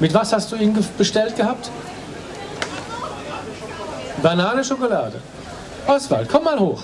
Mit was hast du ihn bestellt gehabt? Banane, Schokolade. Oswald, komm mal hoch.